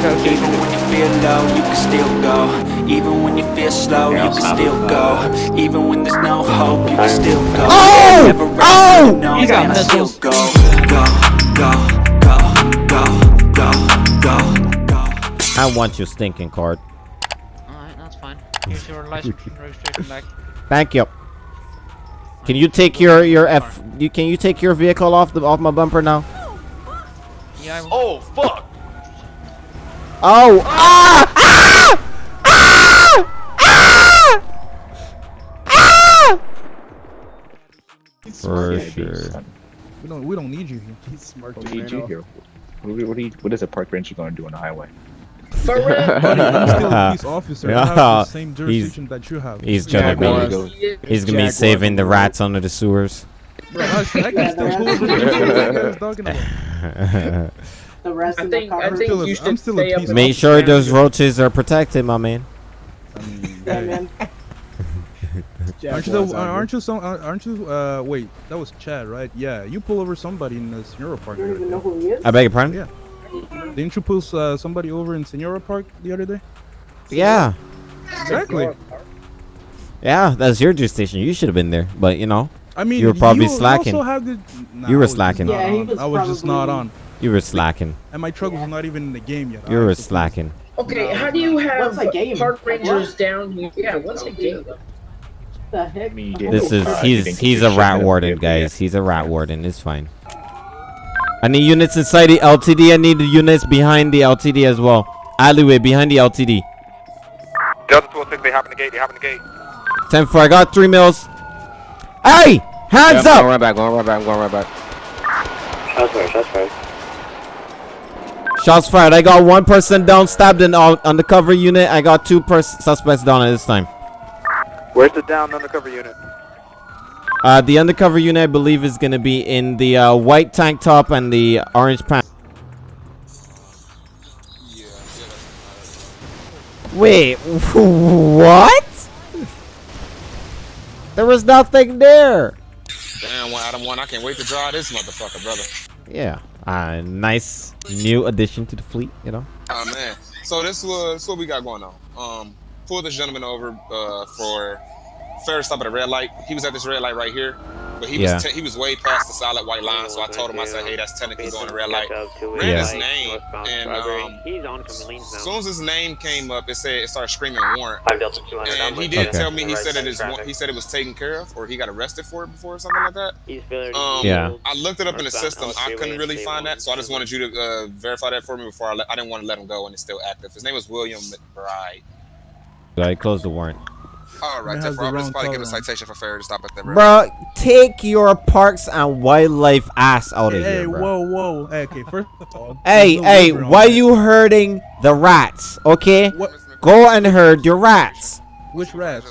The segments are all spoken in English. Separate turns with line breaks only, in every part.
Even when you feel low, you can still go Even when you feel slow, you can still go Even when there's no hope, you can still go
Oh!
Never
Oh!
no,
He's got
and I still
missiles.
go Go, go, go, go, go, go, go
I want your stinking card.
Alright, that's fine. Here's your license and registration back.
Thank you. Can you take your your F? You can you take your vehicle off the off my bumper now?
Yeah, I.
Oh fuck!
Oh! Ah! Ah! Ah! Ah! For sure.
We don't we don't need you here.
He's smart.
What do you here? What, what, do you, what is a park ranger going to do on the highway?
Buddy, I'm still a police officer. I have the same
he's-
jurisdiction that you have.
He's gonna
Jaguar.
be he's gonna be saving the rats under the sewers.
Bro, I, I can still pull over the you talking about.
The rest
I
of
think
the
I think
still a-
you
I'm
should
still
stay up.
piece
Make
the
sure those roaches are protected, my man.
I mean,
Yeah, man.
Aren't you the, aren't you some aren't you uh wait that was Chad right yeah you pull over somebody in the Senora Park
You don't even know who he is?
I beg your pardon?
Yeah. didn't you pull uh, somebody over in Senora Park the other day
Yeah.
exactly
Yeah, that's your jurisdiction. You should have been there, but you know,
I mean
You were probably
you
slacking.
also have the, nah,
You were
I was just
slacking.
not
Yeah, he was
I was just not
probably-
on
you were slacking.
and my truck was not even in the game yet
You were slacking.
Okay, how do you have
What's a game?
park rangers
what?
down here? Yeah, what's a game?
The heck?
I you
The
This is he's he's a rat warden, guys. He's a rat warden. It's fine. I need units inside the LTD. I need the units behind the LTD as well. Alleyway behind the LTD.
Delta 206, they hopping the gate, they hopping the gate.
10 4. I got three mils. Hey! Hands
Yeah, I'm
up!
going right back, going right back, I'm going right back.
Shots fired, shots fired.
Shots fired. I got one person down, stabbed in on undercover unit. I got two pers- suspects down at this time.
Where's the down undercover unit?
Uh, the undercover unit, I believe, is going to be in the uh, white tank top and the orange pants. Wait, what? There was nothing there.
Damn, one Adam one. I can't wait to draw this motherfucker, brother.
Yeah, uh, nice new addition to the fleet, you know.
Oh man. So this was what we got going on. Um, pulled this gentleman over uh, for fair stop at a red light. He was at this red light right here, but he
Yeah.
was te- he was way past the solid white line. So I told him I said, hey, that's technically going to red light. Ran
Yeah.
his name, and um,
He's on from
as soon as his name came up, it said it started screaming warrant.
Five Delta 200.
And he did
Okay.
tell me he said
side
it is he said it was taken care of or he got arrested for it before or something like that.
He's failure to
Um,
Yeah.
I looked it up in the system. I
L3
couldn't really find that, so I just wanted you to uh, verify that for me before I. Let, I didn't want to let him go, and it's still active. His name was William McBride.
I closed the warrant.
All right,
It has
therefore, I'm just probably give a citation for failure to stop at the red.
Bro, take your parks and wildlife ass out of
hey
here, bro.
whoa whoa hey, okay first of all
Hey,
no
hey, why
that.
you hurting the rats? Okay,
what
go and herd your rats.
which rats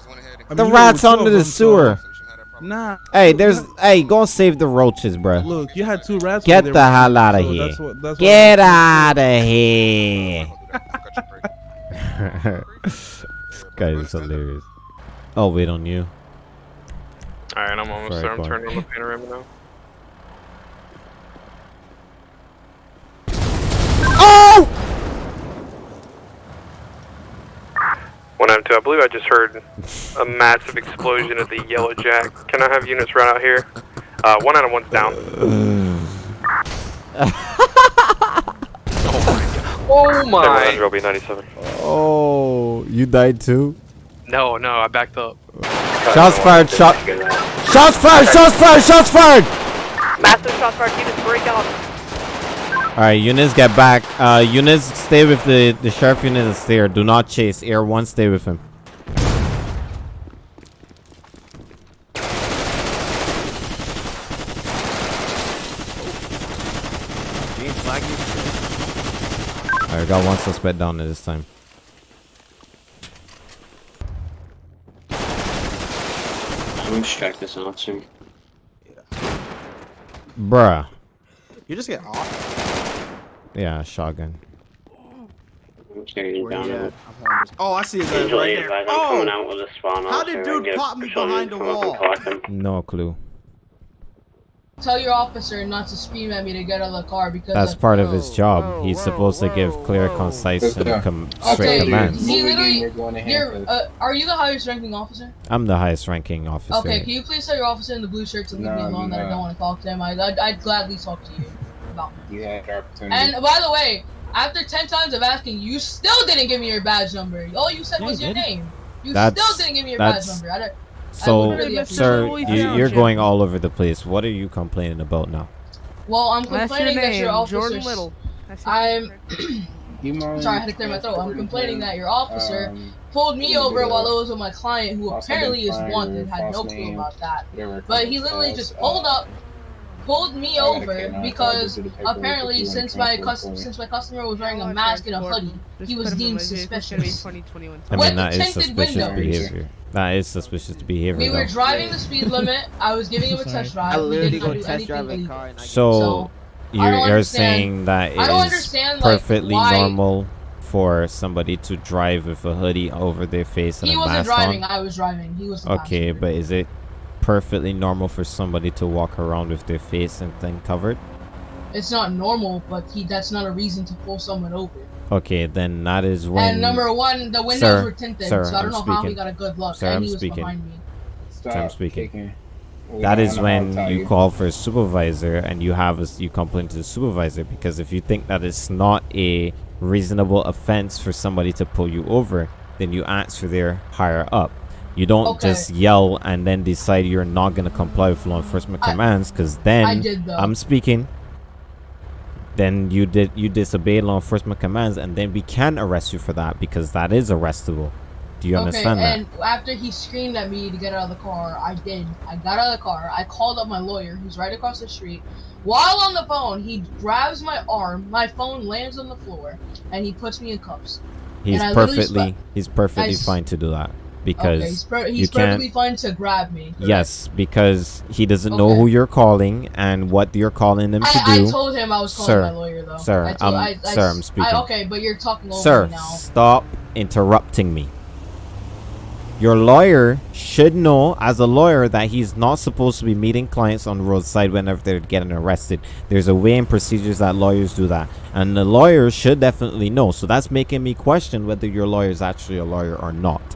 I
The
mean, you
rats under
of
the
them, so-
sewer.
Nah.
Hey, there's, hey, go and save the roaches, bro.
Look, you had two rats.
Get the
there,
hell out of
so
here.
That's what, that's
Get out of here. this guy is hilarious. I'll wait on you.
Alright, I'm almost
Sorry,
there. I'm
go
turning on the panorama now.
Oh!
192, I believe I just heard a massive explosion at the Yellow Jack. Can I have units right out here? Uh, one out of one's down.
Oh my!
I'll be 97.
Oh, you died too?
No, no, I backed up.
Shots fired, shot. Shots fired, shots fired, shots fired!
Massive shots fired. Units break out.
Alright, units get back. Uh, units stay with the, the sheriff unit that's there. Do not chase. Air 1, stay with him. Alright, got one suspect down there this time.
I'm gonna distract this officer.
Bruh.
You just get off.
Yeah, shotgun.
I'm down.
you
a-
at? Oh, I see his ass right
if
there.
I'm oh! coming
Oh!
out with a spawn
How did dude pop me behind the
come up and
wall?
No clue.
Tell your officer not to scream at me to get out of the car because
That's
of-
part of his job. He's supposed to give clear, concise, and com- straight
Okay,
commands.
he literally, you're, uh, are you the highest ranking officer?
I'm the highest ranking officer.
Okay, can you please tell your officer in the blue shirt to leave me
No,
alone that I don't want to talk to him? I, I'd, I'd gladly talk to you about me.
You had the opportunity.
And by the way, after 10 times of asking, you still didn't give me your badge number. All you said
Yeah,
was
I
your
did.
name. You
That's-
still didn't give me your badge
that's-
number. I don't,
So,
really
sir, you, you're going all over the place. What are you complaining about now?
well, I'm
That's your
complaining that your
name,
officer.
Jordan Little.
I'm. Sorry, I had to clear my throat. I'm complaining that your officer
um,
pulled me over while
of
it was with my client, who apparently is wanted, had no clue about that. But he literally just
uh,
pulled up, pulled me
I
over because
so I'll get you the paperwork
apparently since my
transfer
cus- since my customer was wearing a
Oh,
mask and a hoodie, he was deemed
my vehicle. It's gonna be
suspicious.
2021.
I mean, that
the
is
tinted
suspicious
windows.
behavior. That is suspicious behavior.
We were
though.
driving the speed limit. I was giving him a test drive.
I literally go test
anything
drive a car and I
So,
So,
you're,
I
you're saying that it
I
is
understand, like,
perfectly normal for somebody to drive with a hoodie over their face and
He
a
wasn't driving.
on?
I was driving. He was the
Okay, but is it perfectly normal for somebody to walk around with their face and thing covered?
It's not normal, but he that's not a reason to pull someone over.
Okay, then that is when.
and number one, the windows
Sir,
were tinted,
sir,
so I don't
I'm
know how he got a good look.
Sir,
and
I'm
he was
speaking.
behind me.
Stop
I'm speaking.
kicking. We
That
don't
is
know how
when
to
you call for a supervisor and you have a, s- you complain to the supervisor because if you think that it's not a reasonable offense for somebody to pull you over, then you ask for their higher up. You don't
Okay.
just yell and then decide you're not going to comply with law enforcement
I-
commands because then
I did, though.
I'm speaking. Then you did you disobey law enforcement commands and then we can arrest you for that because that is arrestable. Do you understand that?
and after he screamed at me to get out of the car, I did. I got out of the car. I called up my lawyer, who's right across the street. While on the phone, he grabs my arm. My phone lands on the floor, and he puts me in cuffs.
He's perfectly he's perfectly fine to do that
Okay,
because
he's, per-
you
he's perfectly fine to grab me. correct?
Yes, because he doesn't know who you're calling and what you're calling him to
I,
do.
I told him I was calling
sir,
my lawyer, though.
Sir,
I told,
I'm,
I, I,
sir, I'm speaking.
Okay, but you're talking over
sir,
me now.
stop interrupting me. Your lawyer should know, as a lawyer, that he's not supposed to be meeting clients on the roadside whenever they're getting arrested. There's a way and procedures that lawyers do that, and the lawyer should definitely know. So that's making me question whether your lawyer is actually a lawyer or not.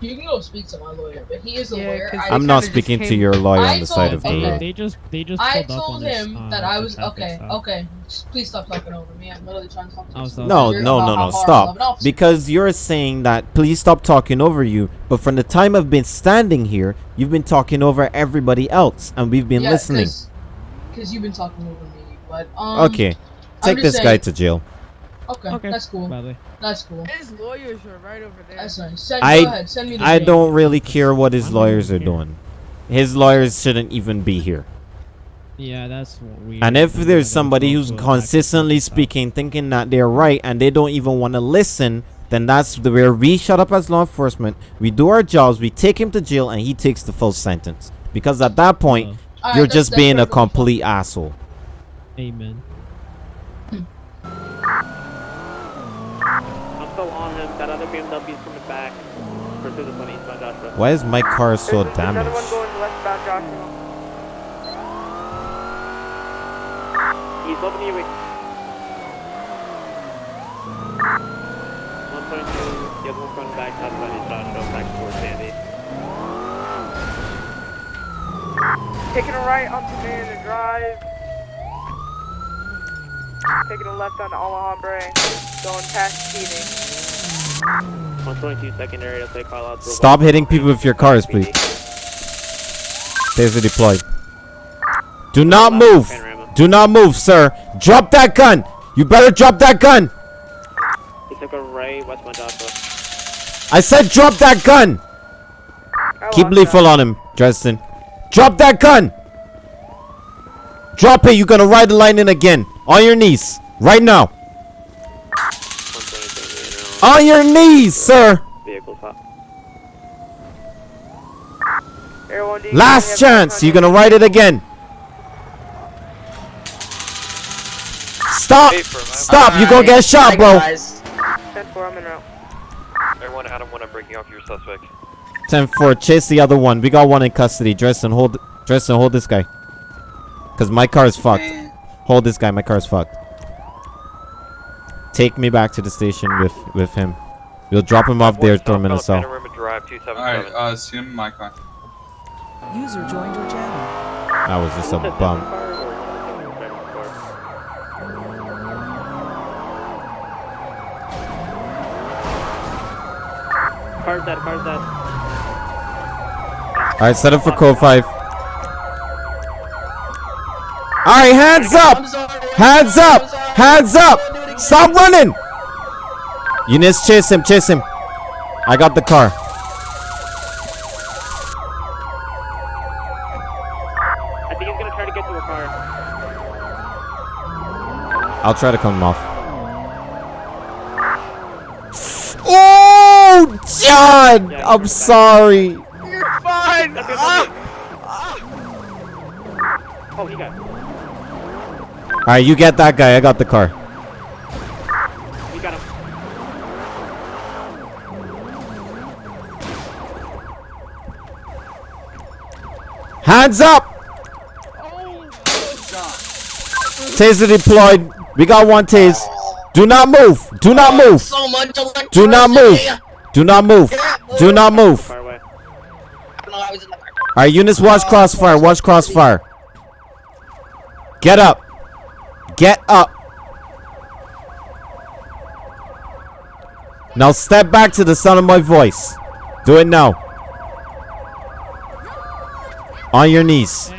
You can go speak to my lawyer, but he is a
Yeah,
I
I'm not
just
speaking to your lawyer
I
on the side
told-
of the
okay.
road.
They just they just
I
pulled up
told
on this,
him
uh,
that I was okay.
stop.
Okay, Just please stop talking over me. I'm literally trying to talk to
Oh,
you.
so-
No, no, no, no,
hard I love
stop. Because you're saying that please stop talking over you, but from the time I've been standing here, you've been talking over everybody else, and we've been
Yeah,
listening.
Because you've been talking over me, but um.
okay, take
just
this guy to jail.
Okay,
Okay.
that's cool.
Badly.
That's cool.
His lawyers are right over there.
That's nice. Send,
I-
go ahead. Send me the
I
jail.
don't really care what his
I don't
lawyers are
care.
doing. His lawyers shouldn't even be here.
Yeah, that's what we.
And if there's somebody who's consistently speaking, thinking that they're right, and they don't even want to listen, then that's the where we shut up as law enforcement. We do our jobs, we take him to jail, and he takes the full sentence. Because at that point,
Uh,
you're
that's-
just being a complete asshole.
Amen.
I'm still on him. That other BMW's coming back. Pursue this one eastbound Joshua.
Why is my car so
There's another one
damaged?
going westbound Joshua.
He's looking you. 122, the other one's going back southbound East Joshua, back towards Sandy.
Taking a right onto Marina Drive. Taking a left on Alhambra. Going past Keating.
122 secondary, that's like call out.
Stop hitting people with your cars, please. Taser deployed. Do not move! Do not move, sir! Drop that gun! You better drop that gun!
He took a right westbound Joshua.
I said drop that gun! Keep lethal on him, Dresden. Drop that gun! Drop it, you're gonna ride the line in again. On your knees. Right now.
122
On your knees, sir!
Vehicle top.
Air 1D,
Last chance, you're gonna ride it again. Stop! Stop, you gonna get shot, bro.
10-4, I'm en route.
Everyone, Adam 1, I'm breaking off your suspect.
10 4, chase the other one. We got one in custody. Dresden, hold Tristan, hold this guy. Cause my car is fucked. Hold this guy. My car is fucked. Take me back to the station with with him. We'll drop him off there, throw him in a cell.
Panorama
Alright, uh, see him in my car.
User joined your channel.
That was just a bump.
Car's dead, car's dead.
All right, set up for code five. All right, hands up! Hands up! Hands up! Stop running! Eunice, chase him, chase him. I got the car.
I think he's gonna try to get to a car.
I'll try to come him off. Oh, John! I'm sorry.
You're fine! Ah. Oh, he got.
All right, you get that guy. I got the car.
We got.
Hands up! Taser deployed. We got one tase. Do not move. Do not move. Do not move. Do not move. Do not move. Alright, units, watch crossfire. Watch crossfire. Get up. Get up. Now step back to the sound of my voice. Do it now. On your knees.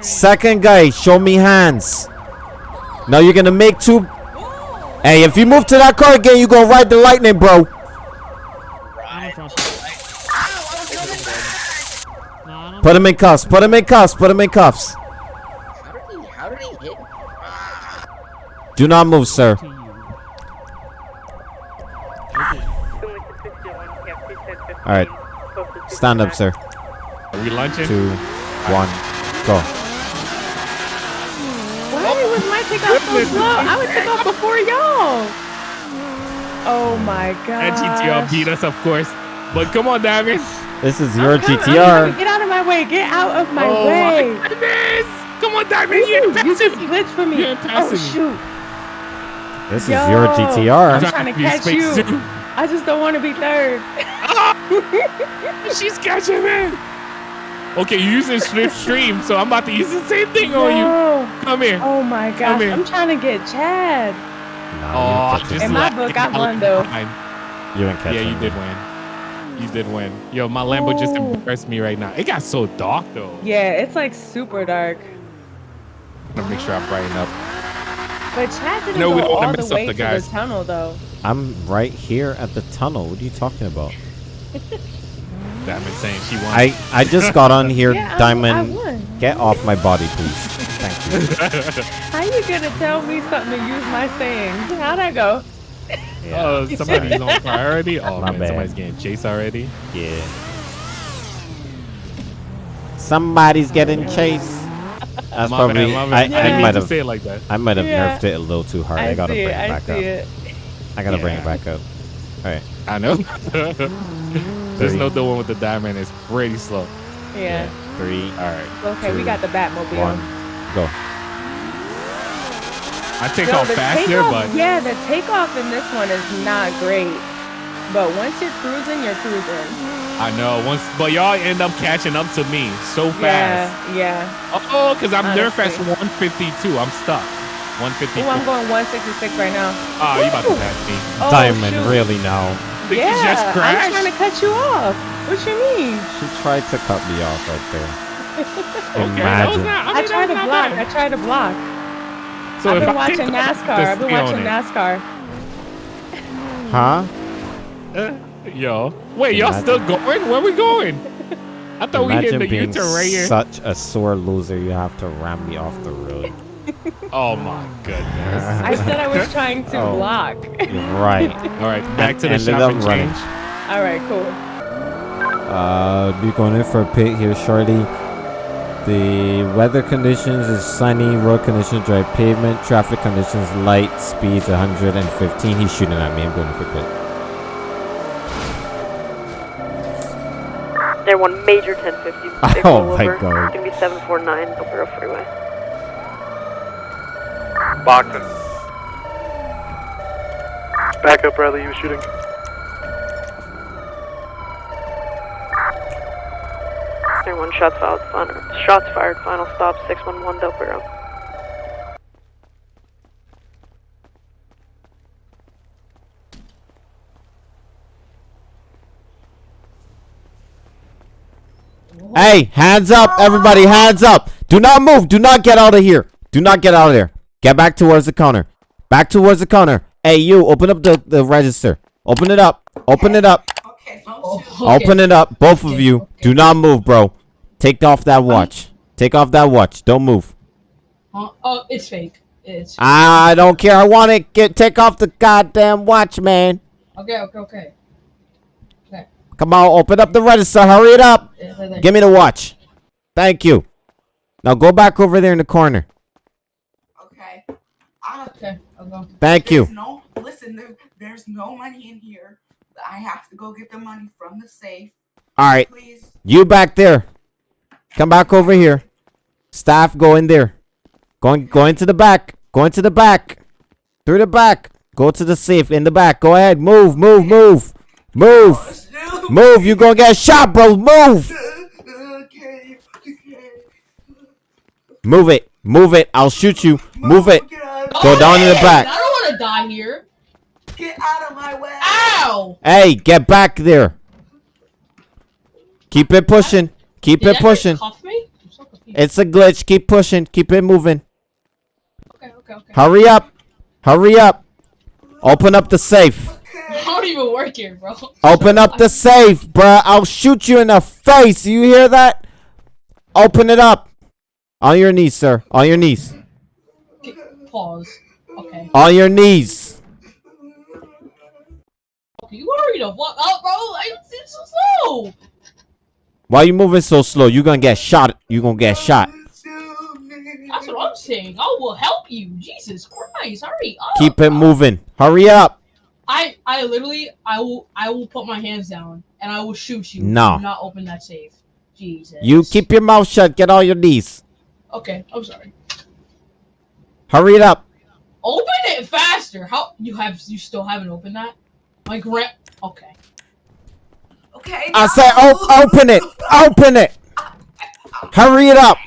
Second guy, show me hands. Now you're gonna make two. Hey, if you move to that car again, you gonna ride the lightning, bro. Put him in cuffs. Put him in cuffs. Put him in cuffs.
How did he hit?
Do not move, sir. All right. Stand up, sir.
Are we lunching?
Two, one, go.
Why was my takeoff so slow? I would take off before y'all. Oh my god.
And GTR beat us, of course. But come on, Damien.
This is your
Come- I'm
GTR.
gonna Get out of my way. Get out of my
Oh
way.
my goodness. Come on, Diamond. You're
you just glitched for me.
You're
Oh shoot.
This is
your
your
I'm trying to
be
catch you.
zoo.
I just don't want to be third.
She's catching me. Okay, you're using strip stream, so I'm about to use the same thing on you. Come here.
Oh my gosh.
here.
I'm trying to get Chad.
Oh, just
In my book, I won, though.
behind.
You ain't
Yeah,
catching
you
me.
did win. You did win. Yo, my Lambo just
Ooh.
embarrassed me right now. It got so dark though.
Yeah, it's like super dark.
I'm gonna make sure I brighten up.
But Chad didn't
No, we
go
don't wanna
all
mess
the
up
way
the
to
guys.
the tunnel though.
I'm right here at the tunnel. What are you talking about?
Diamond saying she won.
I I just got on here,
Yeah,
Diamond.
I won.
Get off my body, please. Thank you.
How you gonna tell me something to use my sayings? How'd I go?
Oh, uh, somebody's on priority. Oh
My
man,
bad.
somebody's getting chased already.
Yeah. Somebody's getting chased. That's
My
probably.
bad, my
I,
bad.
I,
I
might have.
say it like that.
I might have
Yeah.
nerfed it a little too hard. I,
I
gotta
see
bring
it,
it
I
back
see
up.
it.
I gotta bring it back up. All right.
I know. There's no the one with the diamond is pretty slow.
Yeah.
Three.
All right.
Okay, we got the Batmobile.
One. Go.
I take
Yo,
off faster,
takeoff-
but
yeah, the takeoff in this one is not great. But once you're cruising, you're cruising.
I know once, but y'all end up catching up to me so fast.
Yeah, yeah.
Oh, because I'm nerf at
Honestly.
152. I'm stuck. 152.
Oh, I'm going 166 right now.
Oh, you about to pass me.
Oh,
Diamond,
shoot.
really now.
Think you
yeah,
just
I'm
crashed?
trying to cut you off. What you mean?
She tried to cut me off right there.
Okay,
Imagine.
not. I,
I, tried to block.
not
I tried to block.
So
I've been
I
watching
take off,
NASCAR. I've been watching. NASCAR.
Huh?
Uh, yo, wait, y'all still going? Where we going? I thought we hit
Imagine
the
being
U-turn right here.
such a sore loser. You have to ram me off the road.
Oh my goodness.
I said I was trying to
Oh.
block.
Right.
All right, back to the
Ended
shop
running.
change.
All right, cool.
Uh, be going in for a pit here shortly. The weather conditions is sunny, road conditions dry pavement, traffic conditions light, speeds 115. He's shooting at me. I'm going for pit.
There one major 1050. Big
Oh
rollover.
my God.
It's gonna be 749 El Burro Freeway.
Boxing. Back up, Bradley. You were shooting. There one shots fired. Final, shots fired. Final stop 611 Del Perro.
Hey, hands up, everybody, hands up. Do not move. Do not get out of here. Do not get out of there. Get back towards the counter. Back towards the counter. Hey, you, open up the, the register. Open it up. Open it up. Open it up. Both of you. Do not move, bro. Take off that watch. Take off that watch. Don't move.
Huh? Oh, it's fake. It's
I don't care. I want it. Get take off the goddamn watch, man.
okay. Okay. Okay. Okay.
Come on, open up the register. Hurry it up.
Yeah, there, there.
Give me the watch. Thank you. Now go back over there in the corner.
Okay. I'll go.
Thank you.
There's no, listen, there, there's no money in here. I have to go get the money from the safe.
All right. Please. You back there. Come back over here. Staff, go in there. Going, go into the back. Go into the back. Through the back. Go to the safe in the back. Go ahead. Move, move, move. Move. Move. You gonna get shot, bro. Move. Move it. Move it. I'll shoot you. Move it. Go oh, down in the back.
I don't want to die here.
Get out of my way.
Ow!
Hey, get back there. Keep it pushing. Keep
Did
it pushing.
cuff me? So.
It's a glitch. Keep pushing. Keep it moving.
Okay, okay, okay.
Hurry up. Hurry up. Open up the safe.
I don't even work here, bro.
Open up the safe, bruh. I'll shoot you in the face. You hear that? Open it up. On your knees, sir. On your knees.
Pause. Okay.
On your knees.
Okay, you hurry the fuck up, bro. It's, it's so slow.
Why you moving so slow? You gonna get shot. You gonna get shot.
That's what I'm saying. I will help you. Jesus Christ, hurry up.
Keep it moving. Hurry up.
I I literally I will I will put my hands down and I will shoot you.
No.
Do not open that safe. Jesus.
You keep your mouth shut. Get on your knees.
Okay, I'm sorry.
Hurry it up.
Open it faster. How you have you still haven't opened that? My grand. Okay.
Okay.
I said, op- open it. Open it. Hurry it up.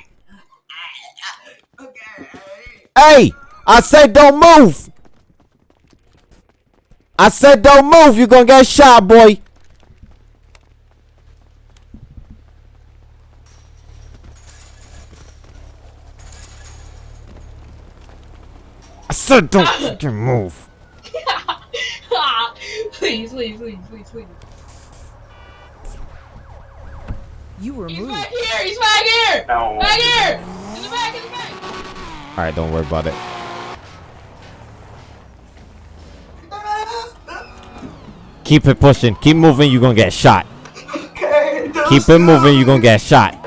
Hey, I said don't move. I said don't move. You're gonna get shot, boy. Said don't fucking move.
please, please, please, please, please.
You were
He's
moved.
back here. He's back here.
No.
Back here. In the back. In the back.
All right, don't worry about it. Keep it pushing. Keep moving. You're gonna get shot. Okay, Keep it moving. You're gonna get shot.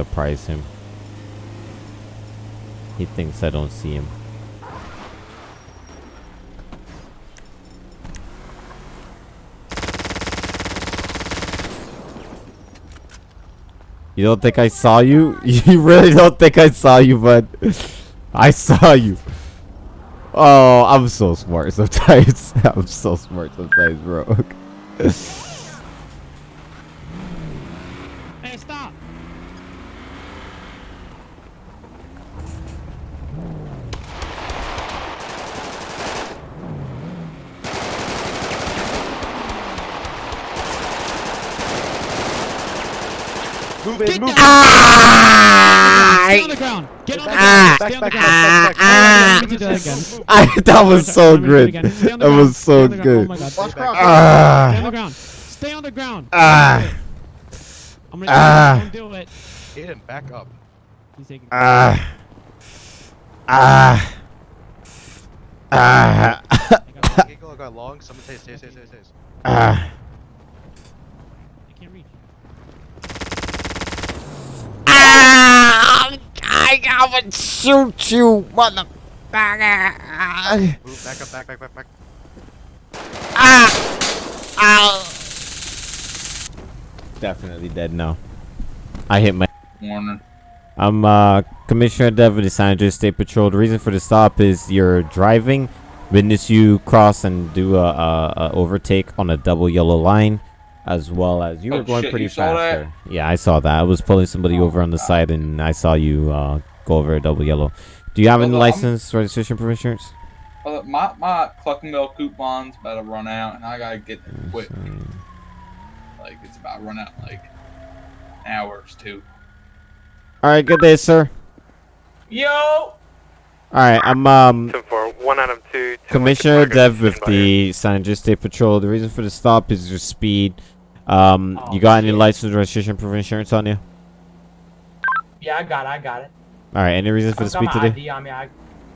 Surprise him. He thinks I don't see him. You don't think I saw you? You really don't think I saw you, bud? I saw you. Oh, I'm so smart sometimes. I'm so smart sometimes, bro.
Hey, stop!
Move it, move
Stay on the ground. Get on the
Ah.
ground. Stay on the ground.
Ah.
Let me do that again.
I, that was so
Let me do it
good.
again. Stay on the
That was so
on the ground.
good.
Oh my god.
Ah.
Stay on the ground. Stay on the ground.
Ah.
I'm gonna
Ah.
don't do it.
Aiden, back up.
He's taking.
Ah. Ah. Ah.
Eagle got long. Someone say, say, say, say, say.
Ah.
I can't reach.
Ah! I gotta shoot you, mother.
Move back up, back, back, back, back. Ah!
Definitely dead now. I hit my.
Warner.
I'm uh, Commissioner Dev of the San Andreas State Patrol. The reason for the stop is you're driving. Witness you cross and do a, a, a overtake on a double yellow line, as well as you
Oh,
were going
shit,
pretty fast there. Yeah, I saw that. I was pulling somebody over on the side, and I saw you uh, go over a double yellow. Do you have any
I'm-
license, registration, proof insurance?
Uh, my my Cluckin' Bell coupon's about to run out, and I gotta get there quick. Like it's about to run out like hours too.
All right, good day, sir.
Yo.
All right, I'm um.
For one item two.
Commissioner Dev with the San Andreas State Patrol. The reason for the stop is your speed. Um,
Oh,
you got any license, registration, proof of insurance on you?
Yeah, I got it. I got it.
All right. Any reason for
I
the
got
speed
my
today?
ID on me. I,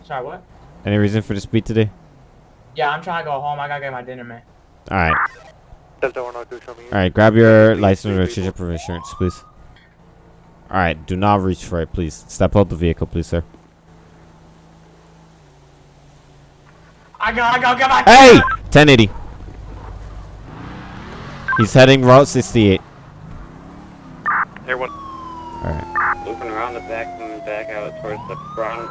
sorry, what?
Any reason for the speed today?
Yeah, I'm trying to go home. I gotta get my dinner, man.
All right.
Delta one oh two, show me.
All right. Grab your license, registration, proof of insurance, please. All right. Do not reach for it, please. Step out the vehicle, please, sir.
I gotta go get my
Hey, 1080. He's heading Route 68.
Everyone.
All right.
Looping around the back, moving back out towards the front.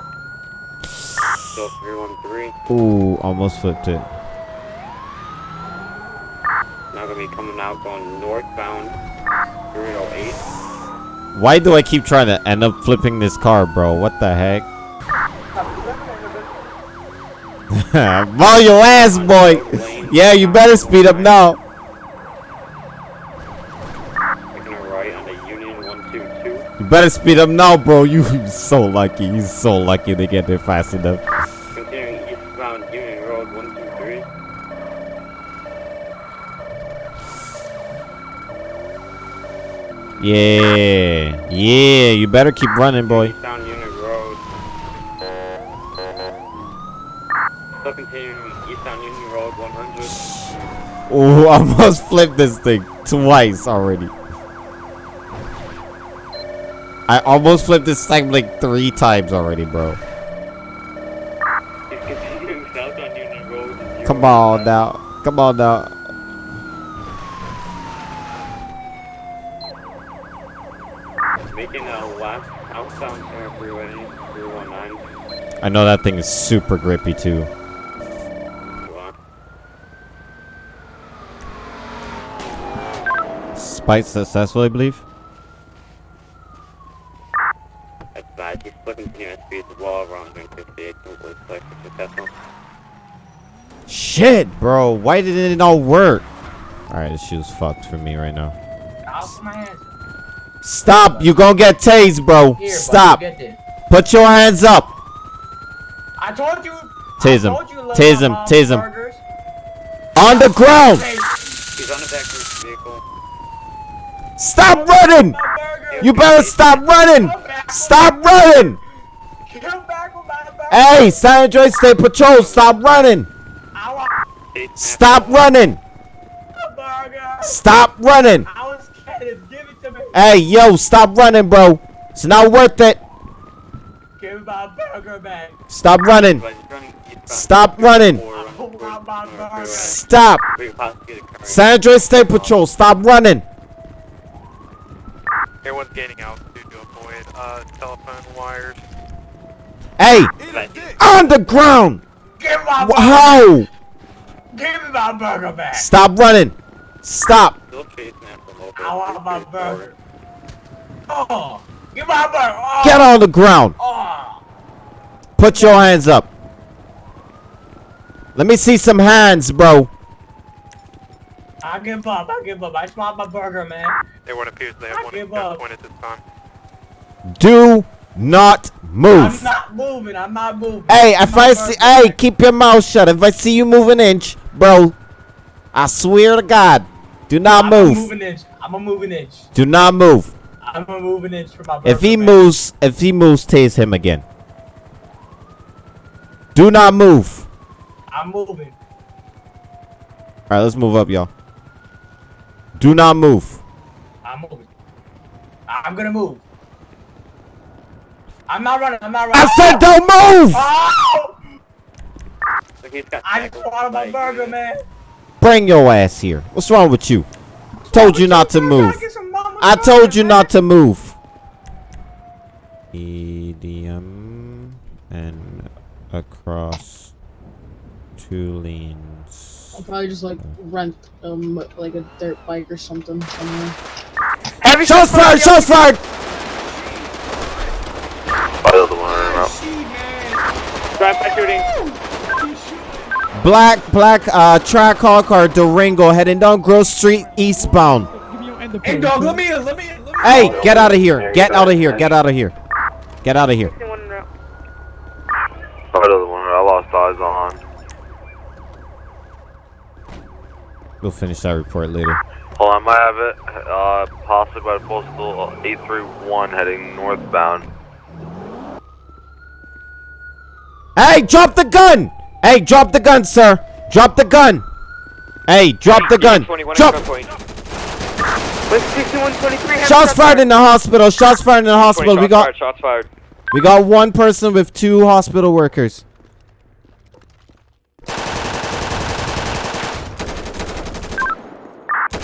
Still 313.
Ooh, almost flipped it.
Now gonna be coming out going northbound 308.
Why do I keep trying to end up flipping this car, bro? What the heck? Ball your ass, boy. Yeah, you better speed up now.
Taking a right on the Union 122.
You better speed up now, bro. You so lucky. You so lucky to get there fast enough.
Continuing eastbound Union Road 123.
Yeah, yeah. You better keep running, boy.
Still continuing eastbound Union Road 100.
Ooh, I almost flipped this thing twice already. I almost flipped this thing like three times already, bro.
He's continuing south on
Come on now. Come on now.
Making a left outbound Terra Freeway 319.
I know that thing is super grippy too. Spite successful, I believe.
That's bad. He's at speed as well around 158. Don't looks like successful.
Shit, bro. Why didn't it not work? Alright, this shoe's fucked for me right now. Stop! You gonna get tased, bro.
Here,
Stop. Put your hands up.
I told you.
Tase him.
I told you, little
Tase him. Tase him. On the ground.
He's on the back of his vehicle.
Stop running. You better stop running. Stop running. Hey, San Andreas State Patrol, stop running. Stop running. Stop running. Hey, yo, stop running, bro. It's not worth it.
Give my burger back.
Stop running. Stop running. Stop. San Andreas State Patrol, stop running.
Everyone's gaining altitude to avoid uh, telephone wires.
Hey, on the ground.
Give my
Wh- How?
Give me my burger back.
Stop running. Stop.
Still chasing after local.
I want my burger. Oh, give my burger. Oh.
Get on the ground.
Oh.
Put your hands up. Let me see some hands, bro.
I give up. I give up. I just want my burger, man.
Everyone appears they have
I
one
give
access
up.
point at this time.
Do not move.
I'm not moving. I'm not moving.
Hey,
Give
if I
burger
see, hey, keep your mouth shut. If I see you move an inch, bro, I swear to God, do not
I'm
move.
a moving inch. I'm a moving inch.
Do not move.
I'm a moving inch for my burger.
If he
man.
moves, if he moves, tase him again. Do not move.
I'm moving.
All right, let's move up, y'all. Do not move.
I'm moving. I'm gonna move. I'm not running. I'm not running.
I said don't move.
Oh! I just wanted my burger, man.
Bring your ass here. What's wrong with you? Told you not to move. I told you not to move. EDM and across two lanes.
I'll probably just like rent um like a dirt bike or something somewhere.
Heavy shots fired! Shots fired!
Drive by shooting.
Black, black, uh, Trackhawk or Durango heading down Grove Street eastbound.
Hey, dog, let me in. Let me in. Let me
Hey, get out of here! Get out of here! Get out of here! Get out of here!
Another one. I lost eyes on.
We'll finish that report later.
Hold on, I might have it. Uh, possibly by postal 831 heading northbound.
Hey, drop the gun! Hey, drop the gun, sir! Drop the gun! Hey, drop the gun! Drop! Shots fired in the hospital! Shots fired in the hospital! We got
Shots fired.
we got one person with two hospital workers.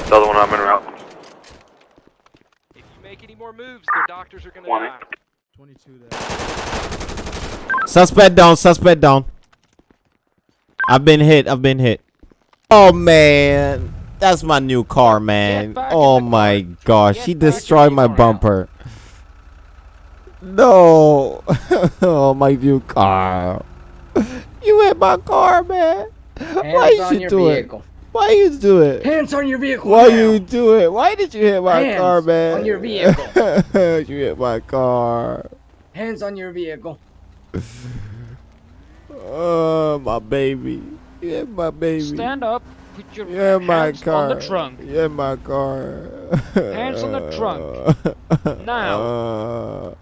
The other one I'm in route.
Make any more moves, their doctors are gonna die.
22
Suspect down, suspect down. I've been hit, I've been hit. Oh man. That's my new car, man. Oh my gosh, he destroyed my bumper. No. oh, my new car. You hit my car, man. Why
Hands on
you
your
do
vehicle.
it? Why you do it?
Hands on your vehicle.
Why
now.
you do it? Why did you hit my
Hands
car, man?
on your vehicle.
you hit my car.
Hands on your vehicle.
Oh, my baby. You hit my baby.
Stand up. Put your
Yeah, my
hands
car.
on the trunk.
Yeah, my car.
Hands on the trunk.
Now.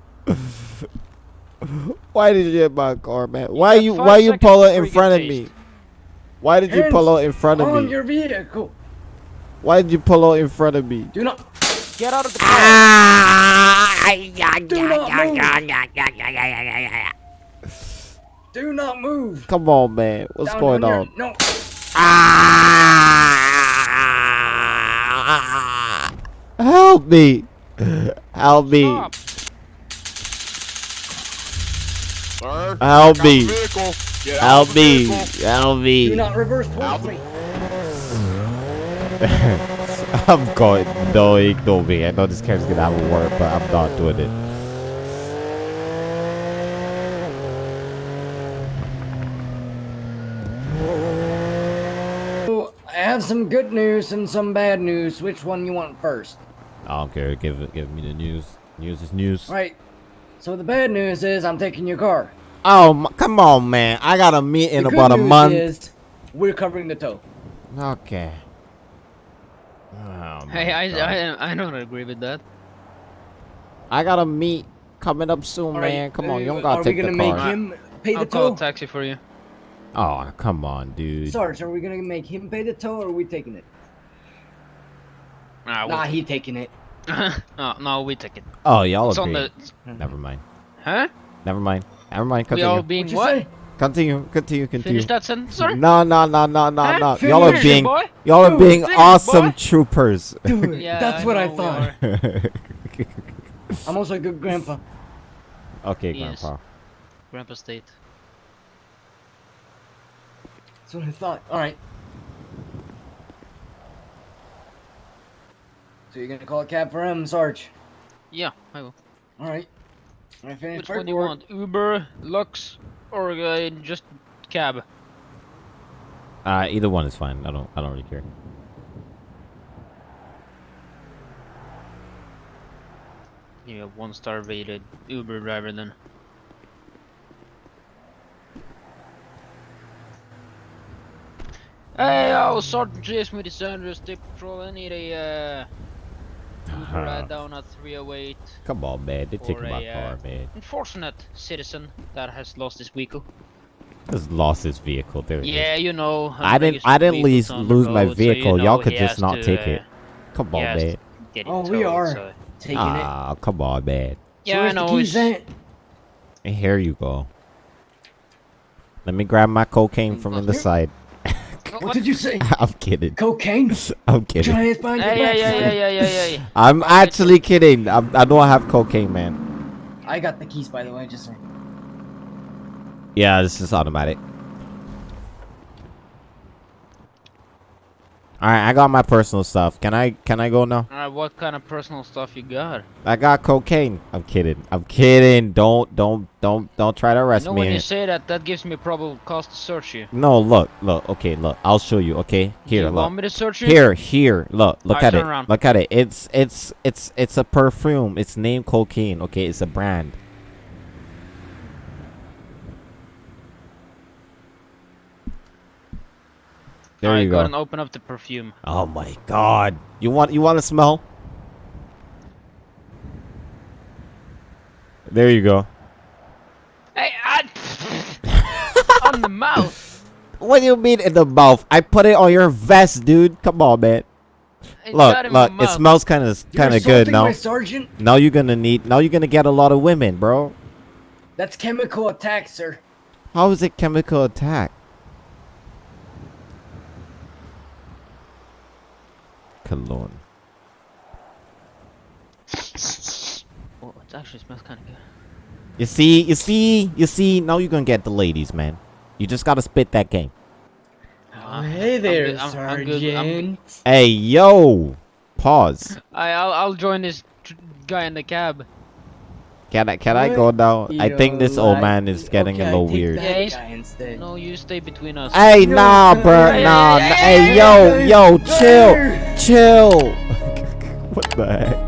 why did you hit my car, man? Why you why you
seconds
pull it in front of me? Why did you pull out in front of
on
me?
your vehicle.
Why did you pull out in front of me?
Do not.
Get out of the ah,
Do not move. Do not move.
Come on, man. What's
Down
going
your-
on?
No.
Ah, help me. Help me. Stop. Help me. Help me. Help
Do
me.
not reverse towards me.
I'm going. No, ignore me. I know this camera's gonna have a word, but I'm not doing it.
I have some good news and some bad news. Which one you want first?
I don't care. Give. Give me the news. News is news.
Right. So the bad news is I'm taking your car.
Oh, come on, man. I got a meet in
the
about
good
a
news
month.
Is we're covering the toe.
Okay. Oh,
Hey, I, I I don't agree with that.
I got a meet coming up soon,
All right,
man. Come on, you
uh,
don't gotta
are
take
we gonna make him pay the
I'll call a taxi for you.
Oh, come on, dude.
Sarge, are we gonna make him pay the tow or are we taking it?
Nah,
Nah, he taking it.
no, no, we take it.
Oh, y'all
on
agree.
the-
Never mind.
Huh?
Never mind. Never mind.
We
Continue.
all being what?
Continue. Continue. Continue.
Finish that sentence, sir.
No, no, no, no, no,
Huh?
no. Y'all are being, y'all are being
finish
awesome
boy.
troopers.
Yeah,
That's what I thought. I'm also a good grandpa.
okay,
Yes.
Grandpa.
Grandpa State.
That's what I thought. All right. So you're gonna call a cab for him, Sarge?
Yeah, I will.
All right. I finished
Which one do you want? Uber, Lux, or uh, just cab?
Uh, either one is fine. I don't, I don't really care.
You have one star rated Uber driver then. Hey, I oh, Sergeant Jason with the San Andreas State Patrol. I need a uh, Uber ride down at 308.
Come on, man. They're
for
taking my
a, uh,
car, man.
Unfortunate citizen that has lost his vehicle.
Has lost his vehicle. There it is.
Yeah, you know.
I didn't, I didn't lose, lose my vehicle. Y'all could just not take it. Come on, man.
Get it
Oh, we
towed,
are
so-
taking it.
Ah, come on, man.
Yeah, I know.
He's
it's-
at.
And here you go. Let me grab my cocaine from in the side.
What did you say?
I'm kidding.
Cocaine?
I'm kidding.
Try it behind
Hey, yeah, yeah, yeah, yeah, yeah, yeah.
I'm actually kidding. I'm, I don't have cocaine, man.
I got the keys, by the way, just saying.
Yeah, this is automatic. All right, I got my personal stuff. Can I can I go now?
Alright, what kind of personal stuff you got?
I got cocaine. I'm kidding. I'm kidding. Don't don't don't don't try to
You
arrest
know
me.
when you say that, that gives me probable cause to search you.
No, look, look. Okay, look. I'll show you. Okay, here,
you
look.
want me to search you?
Here, here. Look, look at it.
around.
Look at it. It's it's it's it's a perfume. It's named cocaine. Okay, it's a brand. There
Alright,
you
go
go.
ahead and open up the perfume.
Oh my god. You want you want to smell? There you go.
Hey, I... on the mouth.
What do you mean in the mouth? I put it on your vest, dude. Come on, man.
It's
look,
not in my
look. It smells kind of kind of good now.
sergeant?
Now you're gonna need. Now you're gonna get a lot of women, bro.
That's chemical attack, sir.
How is it chemical attack? Cologne.
Oh, it actually smells kind of good.
You see, you see, you see. Now you're gonna get the ladies, man. You just gotta spit that game.
Oh, hey there,
good, I'm- I'm good, I'm
Sergeant.
Hey, yo. Pause.
I, I'll, I'll join this tr- guy in the cab.
Can I can I go now? I think this old man is getting a little weird.
Yeah, no, you stay between us.
Hey, nah, bro,
Hey,
nah.
hey,
nah.
hey,
Hey, yo, yo, chill, chill. what the heck?